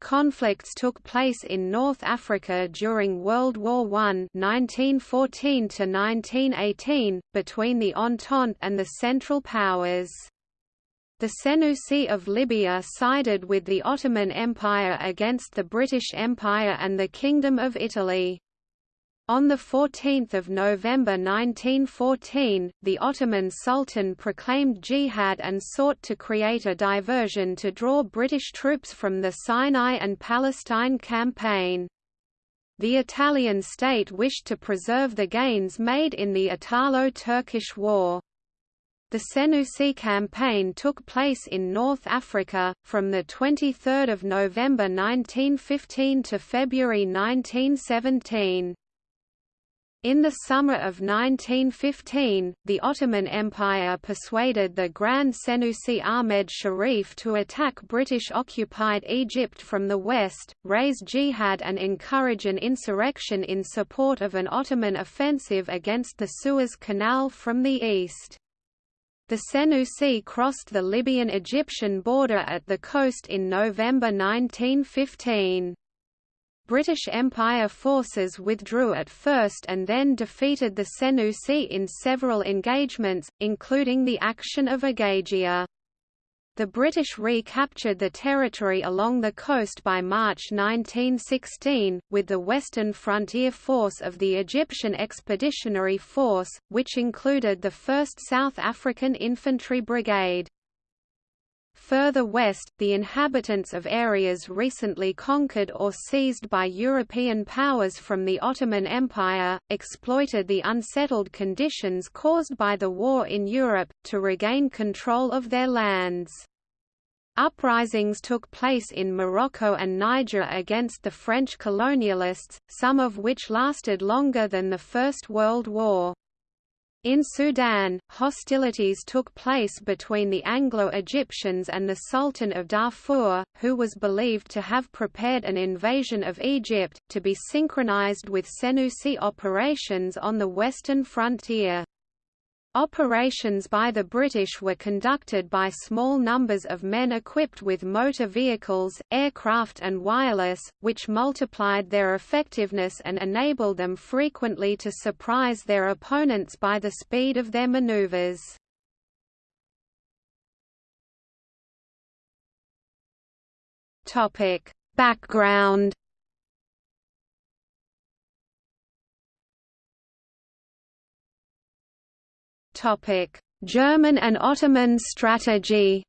Conflicts took place in North Africa during World War I (1914–1918) between the Entente and the Central Powers. The Senussi of Libya sided with the Ottoman Empire against the British Empire and the Kingdom of Italy. On 14 November 1914, the Ottoman Sultan proclaimed jihad and sought to create a diversion to draw British troops from the Sinai and Palestine campaign. The Italian state wished to preserve the gains made in the Italo-Turkish War. The Senussi campaign took place in North Africa, from 23 November 1915 to February 1917. In the summer of 1915, the Ottoman Empire persuaded the Grand Senussi Ahmed Sharif to attack British-occupied Egypt from the west, raise jihad and encourage an insurrection in support of an Ottoman offensive against the Suez Canal from the east. The Senussi crossed the Libyan-Egyptian border at the coast in November 1915. British Empire forces withdrew at first and then defeated the Senussi in several engagements, including the action of Agagia. The British recaptured the territory along the coast by March 1916, with the Western Frontier Force of the Egyptian Expeditionary Force, which included the 1st South African Infantry Brigade. Further west, the inhabitants of areas recently conquered or seized by European powers from the Ottoman Empire, exploited the unsettled conditions caused by the war in Europe, to regain control of their lands. Uprisings took place in Morocco and Niger against the French colonialists, some of which lasted longer than the First World War. In Sudan, hostilities took place between the Anglo-Egyptians and the Sultan of Darfur, who was believed to have prepared an invasion of Egypt, to be synchronized with Senussi operations on the western frontier. Operations by the British were conducted by small numbers of men equipped with motor vehicles, aircraft and wireless, which multiplied their effectiveness and enabled them frequently to surprise their opponents by the speed of their maneuvers. Background German and Ottoman strategy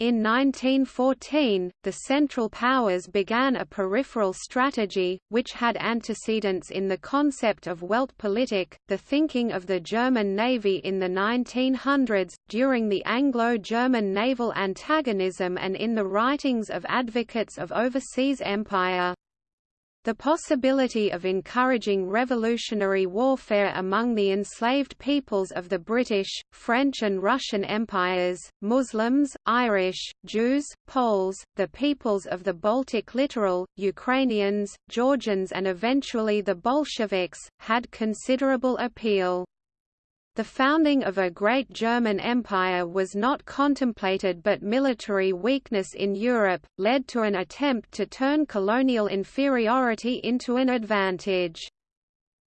In 1914, the Central Powers began a peripheral strategy, which had antecedents in the concept of Weltpolitik, the thinking of the German Navy in the 1900s, during the Anglo-German naval antagonism and in the writings of advocates of overseas empire. The possibility of encouraging revolutionary warfare among the enslaved peoples of the British, French and Russian empires, Muslims, Irish, Jews, Poles, the peoples of the Baltic littoral, Ukrainians, Georgians and eventually the Bolsheviks, had considerable appeal. The founding of a great German empire was not contemplated but military weakness in Europe, led to an attempt to turn colonial inferiority into an advantage.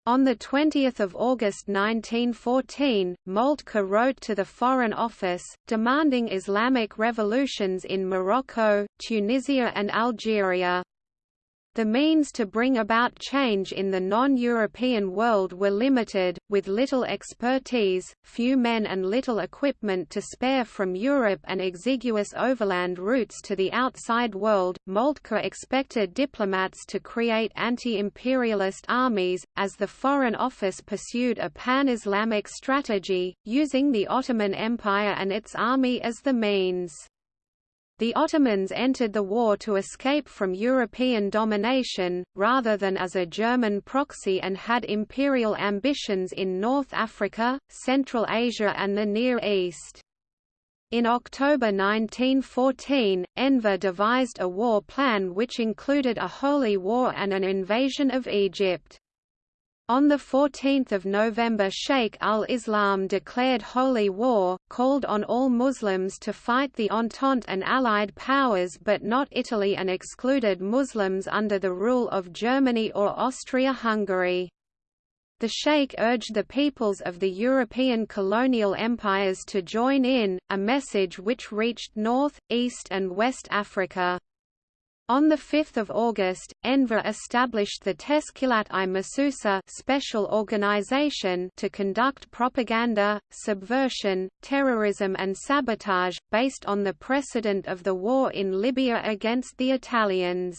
On 20 August 1914, Moltke wrote to the Foreign Office, demanding Islamic revolutions in Morocco, Tunisia and Algeria. The means to bring about change in the non-European world were limited, with little expertise, few men and little equipment to spare from Europe and exiguous overland routes to the outside world. Moltke expected diplomats to create anti-imperialist armies, as the Foreign Office pursued a pan-Islamic strategy, using the Ottoman Empire and its army as the means. The Ottomans entered the war to escape from European domination, rather than as a German proxy and had imperial ambitions in North Africa, Central Asia and the Near East. In October 1914, Enver devised a war plan which included a holy war and an invasion of Egypt. On 14 November Sheikh al-Islam declared holy war, called on all Muslims to fight the Entente and Allied powers but not Italy and excluded Muslims under the rule of Germany or Austria-Hungary. The Sheikh urged the peoples of the European colonial empires to join in, a message which reached North, East and West Africa. On 5 August, Enver established the Teshkilat-i Mahsusa special organization to conduct propaganda, subversion, terrorism and sabotage, based on the precedent of the war in Libya against the Italians.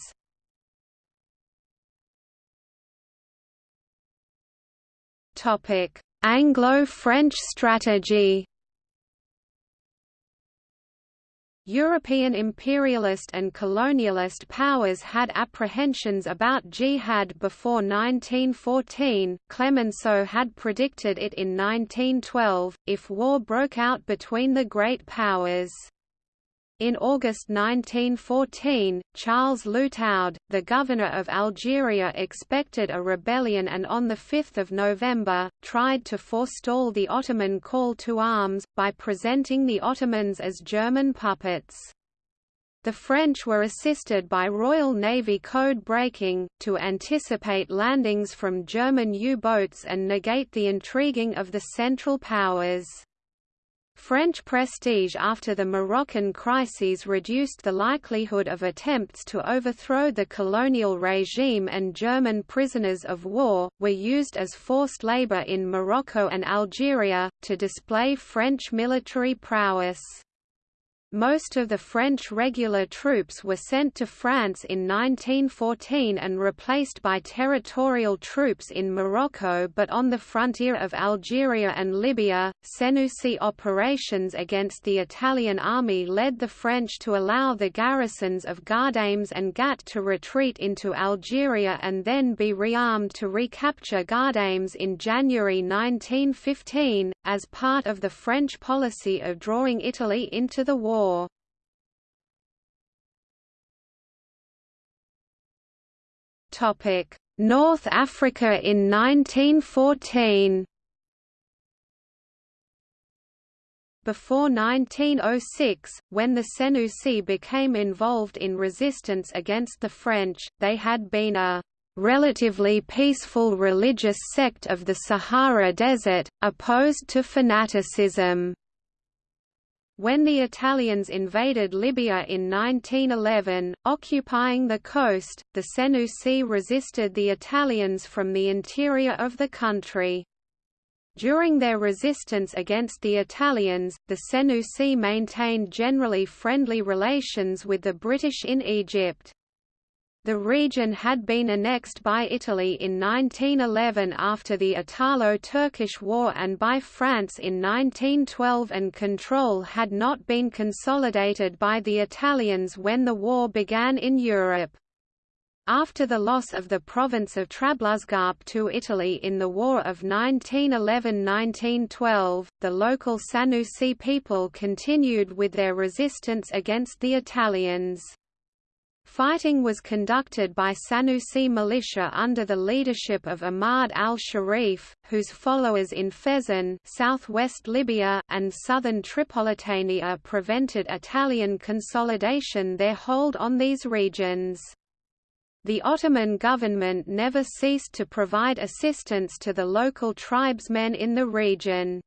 Anglo-French strategy European imperialist and colonialist powers had apprehensions about jihad before 1914, Clemenceau had predicted it in 1912, if war broke out between the great powers. In August 1914, Charles Lutaud, the governor of Algeria expected a rebellion and on 5 November, tried to forestall the Ottoman call to arms, by presenting the Ottomans as German puppets. The French were assisted by Royal Navy code breaking, to anticipate landings from German U-boats and negate the intriguing of the Central Powers. French prestige after the Moroccan crises reduced the likelihood of attempts to overthrow the colonial regime and German prisoners of war, were used as forced labor in Morocco and Algeria, to display French military prowess. Most of the French regular troops were sent to France in 1914 and replaced by territorial troops in Morocco but on the frontier of Algeria and Libya, Senussi operations against the Italian army led the French to allow the garrisons of Ghadames and Ghat to retreat into Algeria and then be rearmed to recapture Ghadames in January 1915, as part of the French policy of drawing Italy into the war war. North Africa in 1914 Before 1906, when the Senussi became involved in resistance against the French, they had been a relatively peaceful religious sect of the Sahara Desert, opposed to fanaticism. When the Italians invaded Libya in 1911, occupying the coast, the Senussi resisted the Italians from the interior of the country. During their resistance against the Italians, the Senussi maintained generally friendly relations with the British in Egypt. The region had been annexed by Italy in 1911 after the Italo-Turkish War and by France in 1912 and control had not been consolidated by the Italians when the war began in Europe. After the loss of the province of Trablusgarp to Italy in the War of 1911–1912, the local Senussi people continued with their resistance against the Italians. Fighting was conducted by Sanusi militia under the leadership of Ahmad al-Sharif, whose followers in Fezzan southwest Libya and southern Tripolitania prevented Italian consolidation their hold on these regions. The Ottoman government never ceased to provide assistance to the local tribesmen in the region.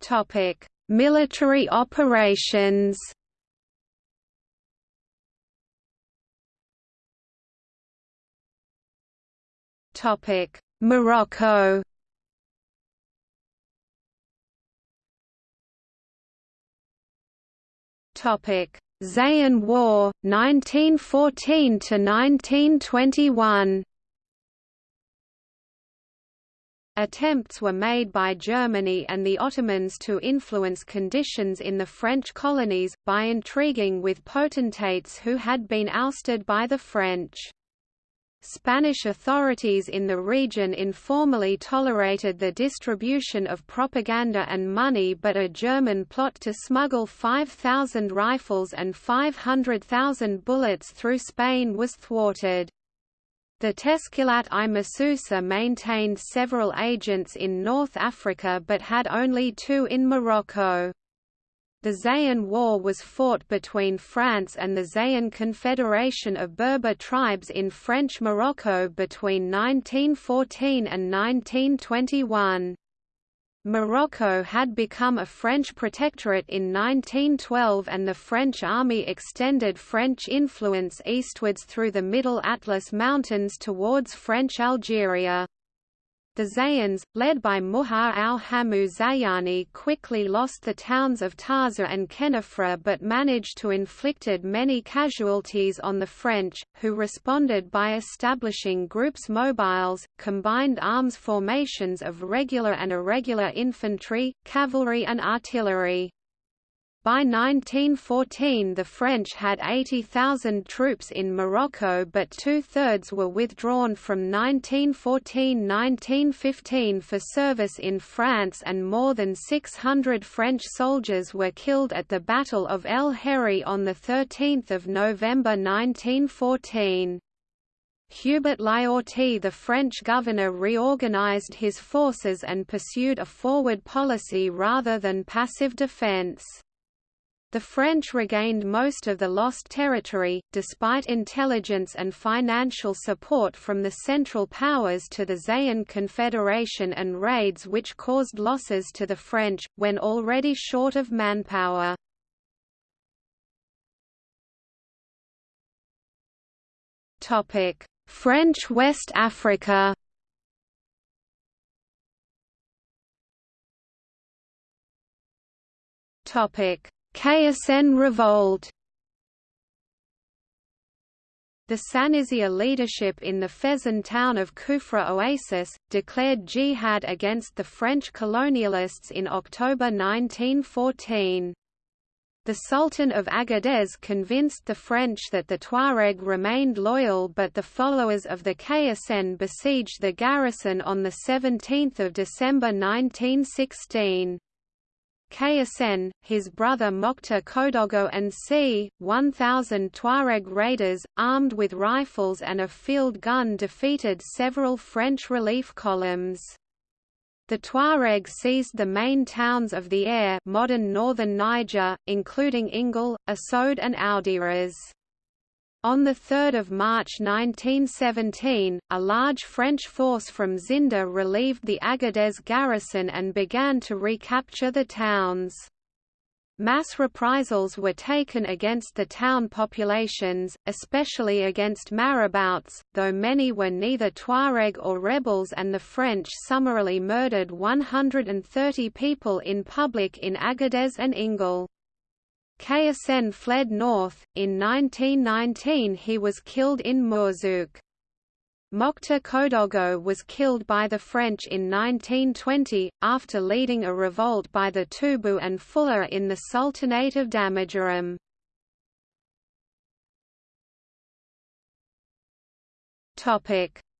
Topic: Military operations Topic: Morocco. Topic: Zayan War, 1914 to 1921. Attempts were made by Germany and the Ottomans to influence conditions in the French colonies, by intriguing with potentates who had been ousted by the French. Spanish authorities in the region informally tolerated the distribution of propaganda and money but a German plot to smuggle 5,000 rifles and 500,000 bullets through Spain was thwarted. The Teshkilat i Mahsusa maintained several agents in North Africa but had only two in Morocco. The Zayan War was fought between France and the Zayan Confederation of Berber tribes in French Morocco between 1914 and 1921. Morocco had become a French protectorate in 1912 and the French army extended French influence eastwards through the Middle Atlas Mountains towards French Algeria. The Zayans, led by Muhar al-Hamu Zayani quickly lost the towns of Taza and Khenifra but managed to inflicted many casualties on the French, who responded by establishing groupes mobiles, combined arms formations of regular and irregular infantry, cavalry and artillery. By 1914 the French had 80,000 troops in Morocco but two-thirds were withdrawn from 1914–1915 for service in France and more than 600 French soldiers were killed at the Battle of El Herri on 13 November 1914. Hubert Lyautey the French governor reorganized his forces and pursued a forward policy rather than passive defense. The French regained most of the lost territory, despite intelligence and financial support from the Central Powers to the Zayan Confederation and raids which caused losses to the French, when already short of manpower. French West Africa Topic Kassène revolt The Senussi leadership in the Fezzan town of Kufra Oasis, declared jihad against the French colonialists in October 1914. The Sultan of Agadez convinced the French that the Tuareg remained loyal but the followers of the Kassène besieged the garrison on 17 December 1916. Kassène, his brother Mokhtar Kodogo and c. 1,000 Tuareg raiders, armed with rifles and a field gun defeated several French relief columns. The Tuareg seized the main towns of the Air modern northern Niger, including Ingal, Asode and Audiras. On 3 March 1917, a large French force from Zinder relieved the Agadez garrison and began to recapture the towns. Mass reprisals were taken against the town populations, especially against marabouts, though many were neither Tuareg or rebels and the French summarily murdered 130 people in public in Agadez and Ingal. Kassène fled north. In 1919 he was killed in Mourzouk. Mokhtar Kodogo was killed by the French in 1920, after leading a revolt by the Tubu and Fula in the Sultanate of Damagaram.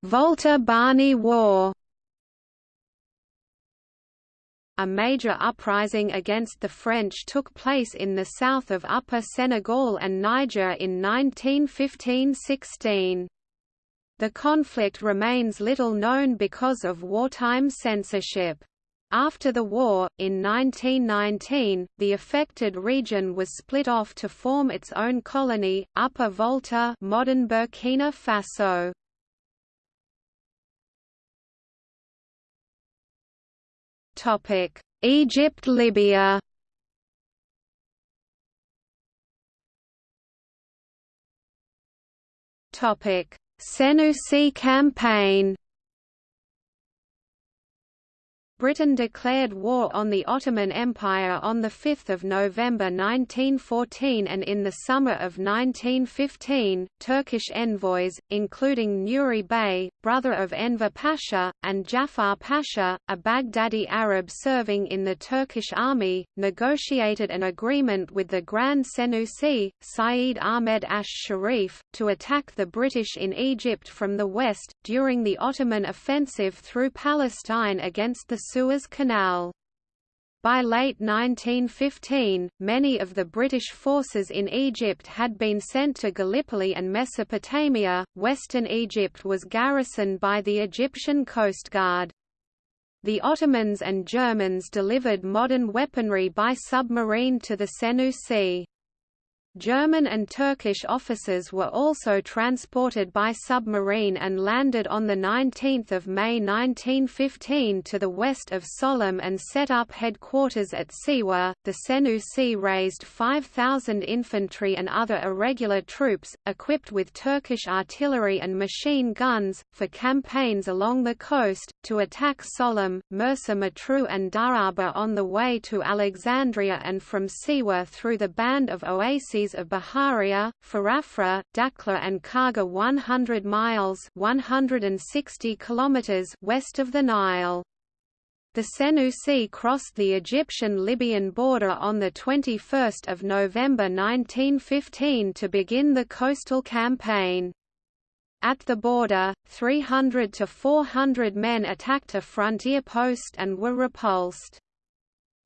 Volta Bani War a major uprising against the French took place in the south of Upper Senegal and Niger in 1915–16. The conflict remains little known because of wartime censorship. After the war, in 1919, the affected region was split off to form its own colony, Upper Volta modern Burkina Faso. Egypt Libya. Topic: Senussi campaign Britain declared war on the Ottoman Empire on 5 November 1914 and in the summer of 1915, Turkish envoys, including Nuri Bey, brother of Enver Pasha, and Jafar Pasha, a Baghdadi Arab serving in the Turkish army, negotiated an agreement with the Grand Senussi, Saeed Ahmed Ash-Sharif, to attack the British in Egypt from the west, during the Ottoman offensive through Palestine against the Suez Canal. By late 1915, many of the British forces in Egypt had been sent to Gallipoli and Mesopotamia. Western Egypt was garrisoned by the Egyptian Coast Guard. The Ottomans and Germans delivered modern weaponry by submarine to the Senussi. German and Turkish officers were also transported by submarine and landed on 19 May 1915 to the west of Sollum and set up headquarters at Siwa. The Senussi raised 5,000 infantry and other irregular troops, equipped with Turkish artillery and machine guns, for campaigns along the coast, to attack Sollum, Mersa Matruh and Daraba on the way to Alexandria and from Siwa through the band of oases of Baharia, Farafra, Dakhla and Karga 100 miles 160 kilometers west of the Nile. The Senussi crossed the Egyptian-Libyan border on 21 November 1915 to begin the coastal campaign. At the border, 300 to 400 men attacked a frontier post and were repulsed.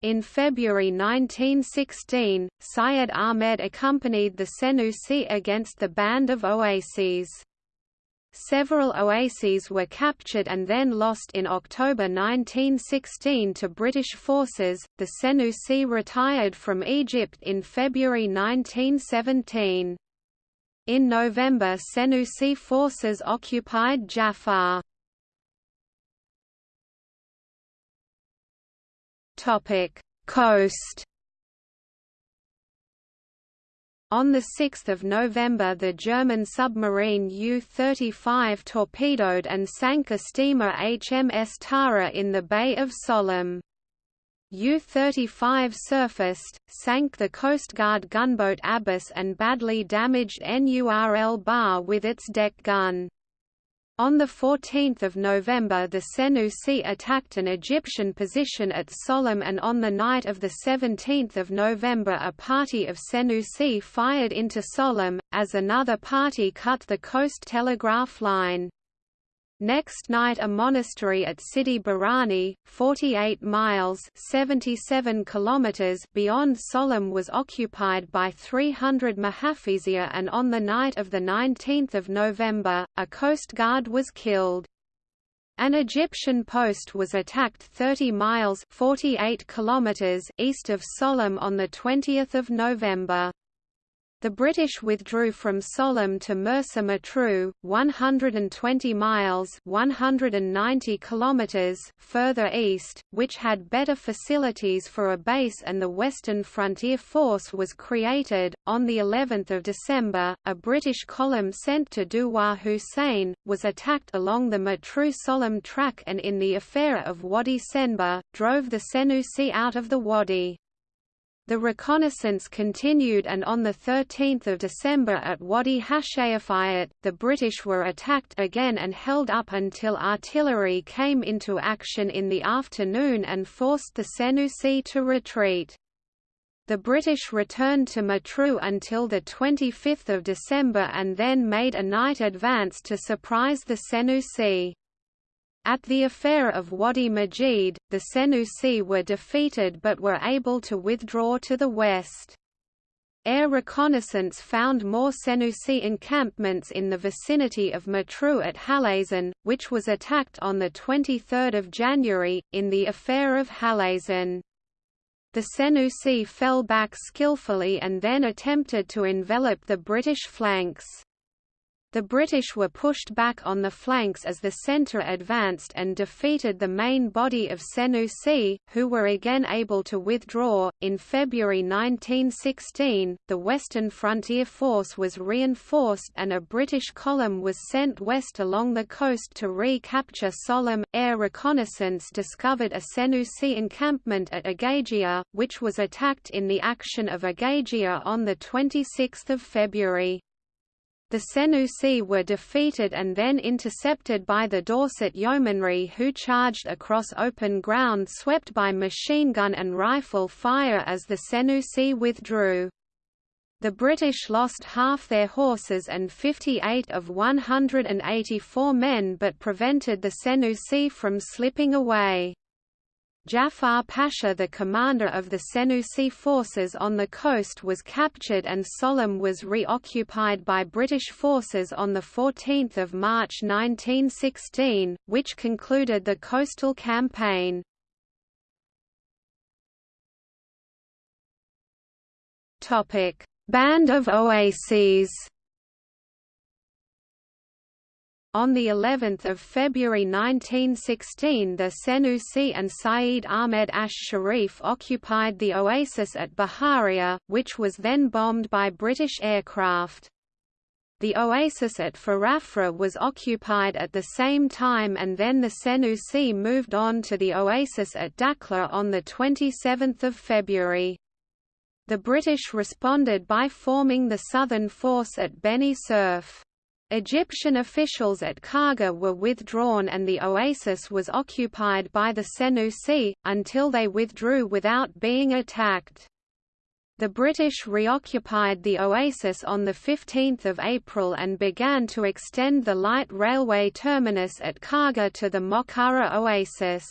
In February 1916, Syed Ahmed accompanied the Senussi against the Band of Oases. Several oases were captured and then lost in October 1916 to British forces. The Senussi retired from Egypt in February 1917. In November Senussi forces occupied Jaffa. Topic: Coast. On 6 November the German submarine U-35 torpedoed and sank a steamer HMS Tara in the Bay of Sollum. U-35 surfaced, sank the Coast Guard gunboat Abbas and badly damaged Nur el Bahr with its deck gun. On 14 November the Senussi attacked an Egyptian position at Sollum and on the night of 17 November a party of Senussi fired into Sollum, as another party cut the coast telegraph line. Next night a monastery at Sidi Barrani, 48 miles 77 kilometers beyond Sollum was occupied by 300 Mahafizia and on the night of 19 November, a coast guard was killed. An Egyptian post was attacked 30 miles 48 kilometers east of Sollum on 20 November. The British withdrew from Sollum to Mersa Matruh, 120 miles 190 kilometers further east, which had better facilities for a base and the Western Frontier Force was created. On the 11th of December, a British column sent to Duwa Hussein, was attacked along the Matruh-Sollum track and in the affair of Wadi Senba, drove the Senussi out of the wadi. The reconnaissance continued and on 13 December at Wadi Hashayafayat, the British were attacked again and held up until artillery came into action in the afternoon and forced the Senussi to retreat. The British returned to Matruh until 25 December and then made a night advance to surprise the Senussi. At the affair of Wadi Majid, the Senussi were defeated but were able to withdraw to the west. Air reconnaissance found more Senussi encampments in the vicinity of Matruh at Halazin, which was attacked on 23 January, in the affair of Halazin. The Senussi fell back skillfully and then attempted to envelop the British flanks. The British were pushed back on the flanks as the centre advanced and defeated the main body of Senussi, who were again able to withdraw. In February 1916, the Western Frontier Force was reinforced and a British column was sent west along the coast to recapture Sollum. Air reconnaissance discovered a Senussi encampment at Agagia, which was attacked in the action of Agagia on 26 February. The Senussi were defeated and then intercepted by the Dorset Yeomanry who charged across open ground swept by machine gun and rifle fire as the Senussi withdrew. The British lost half their horses and 58 of 184 men but prevented the Senussi from slipping away. Jafar Pasha the commander of the Senussi forces on the coast was captured and Sollum was reoccupied by British forces on 14 March 1916, which concluded the coastal campaign. Band of Oases On the 11th of February 1916 the Senussi and Saeed Ahmed Ash Sharif occupied the oasis at Baharia, which was then bombed by British aircraft. The oasis at Farafra was occupied at the same time and then the Senussi moved on to the oasis at Dakhla on 27 February. The British responded by forming the southern force at Beni Suef. Egyptian officials at Karga were withdrawn and the oasis was occupied by the Senussi, until they withdrew without being attacked. The British reoccupied the oasis on 15 April and began to extend the light railway terminus at Karga to the Mokara oasis.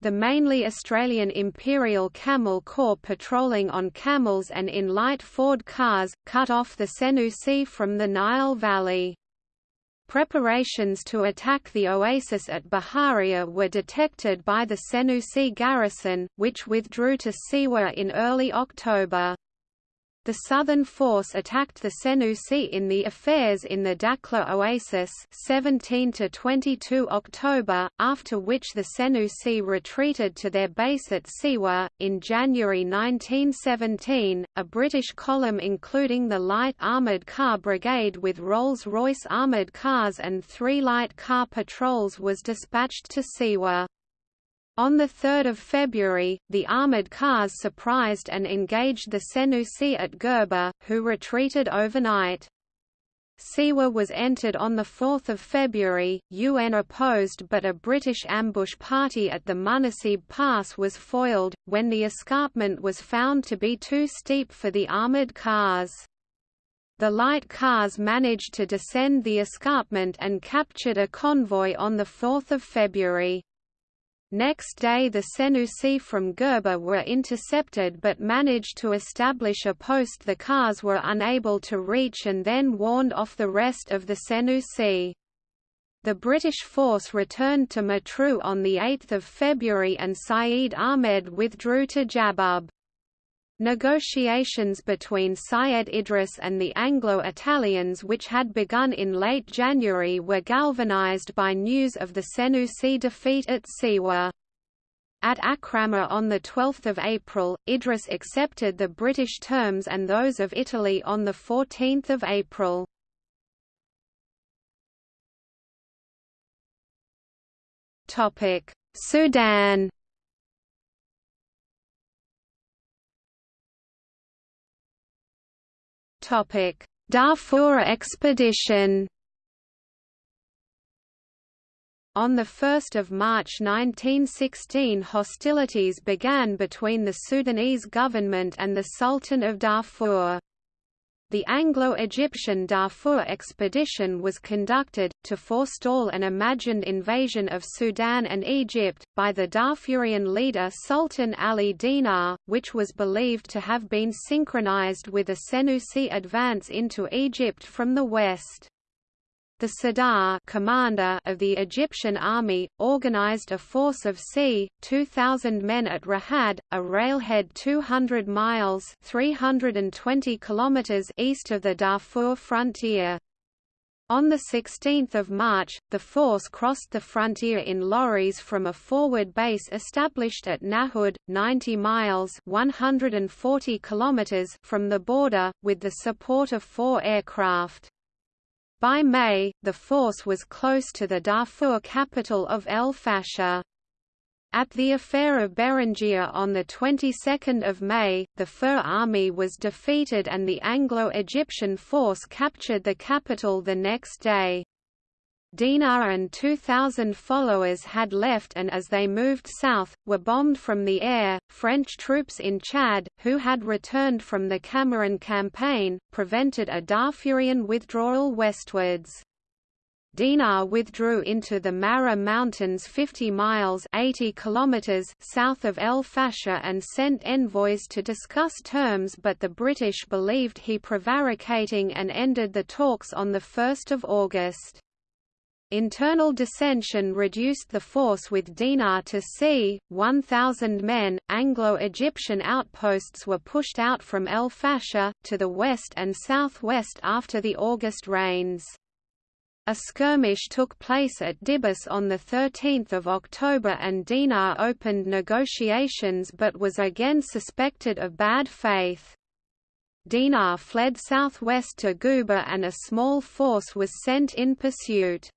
The mainly Australian Imperial Camel Corps patrolling on camels and in light Ford cars, cut off the Senussi from the Nile Valley. Preparations to attack the oasis at Baharia were detected by the Senussi garrison, which withdrew to Siwa in early October. The southern force attacked the Senussi in the affairs in the Dakhla Oasis 17 to 22 October, after which the Senussi retreated to their base at Siwa. In January 1917, a British column including the Light Armoured Car Brigade with Rolls-Royce armoured cars and three light car patrols was dispatched to Siwa. On 3 February, the armoured cars surprised and engaged the Senussi at Gerba, who retreated overnight. Siwa was entered on 4 February, UN opposed but a British ambush party at the Munasib Pass was foiled, when the escarpment was found to be too steep for the armoured cars. The light cars managed to descend the escarpment and captured a convoy on 4 February. Next day the Senussi from Gerba were intercepted but managed to establish a post the cars were unable to reach and then warned off the rest of the Senussi. The British force returned to Matruh on 8 February and Saeed Ahmed withdrew to Jaghbub. Negotiations between Syed Idris and the Anglo-Italians which had begun in late January were galvanized by news of the Senussi defeat at Siwa. At Akrama on 12 April, Idris accepted the British terms and those of Italy on 14 April. Sudan Darfur expedition on 1 March 1916 hostilities began between the Sudanese government and the Sultan of Darfur. The Anglo-Egyptian Darfur expedition was conducted, to forestall an imagined invasion of Sudan and Egypt, by the Darfurian leader Sultan Ali Dinar, which was believed to have been synchronized with a Senussi advance into Egypt from the west. The Sirdar commander of the Egyptian army, organized a force of c. 2,000 men at Rahad, a railhead 200 miles 320 kilometers east of the Darfur frontier. On 16 March, the force crossed the frontier in lorries from a forward base established at Nahud, 90 miles 140 kilometers from the border, with the support of four aircraft. By May, the force was close to the Darfur capital of El Fasher. At the affair of Berengia on the 22nd of May, the Fur army was defeated and the Anglo-Egyptian force captured the capital the next day. Dinar and 2,000 followers had left and as they moved south, were bombed from the air. French troops in Chad, who had returned from the Cameroon campaign, prevented a Darfurian withdrawal westwards. Dinar withdrew into the Marra Mountains 50 miles 80 kilometers south of El Fasher and sent envoys to discuss terms but the British believed he prevaricating and ended the talks on 1 August. Internal dissension reduced the force with Dinar to c. 1,000 men. Anglo Egyptian outposts were pushed out from El Fasher, to the west and southwest after the August rains. A skirmish took place at Dibis on 13 October and Dinar opened negotiations but was again suspected of bad faith. Dinar fled southwest to Guba and a small force was sent in pursuit.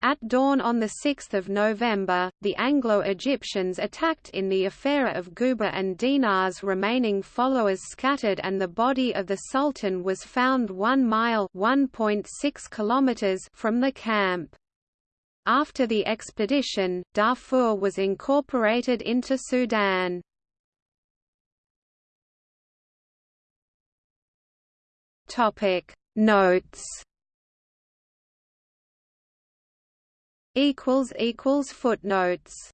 At dawn on 6 November, the Anglo-Egyptians attacked in the affair of Guba and Dinar's remaining followers scattered and the body of the Sultan was found one mile (1.6 kilometers from the camp. After the expedition, Darfur was incorporated into Sudan. Notes equals equals footnotes